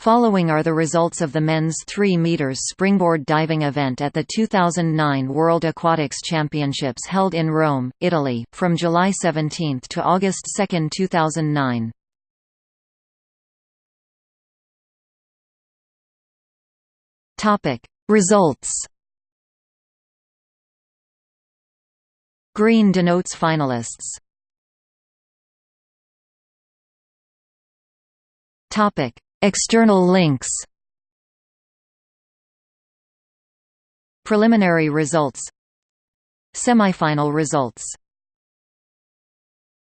Following are the results of the men's 3 meters springboard diving event at the 2009 World Aquatics Championships held in Rome, Italy, from July 17 to August 2, 2009. Topic: Results. Green denotes finalists. Topic: External links. Preliminary results Semifinal results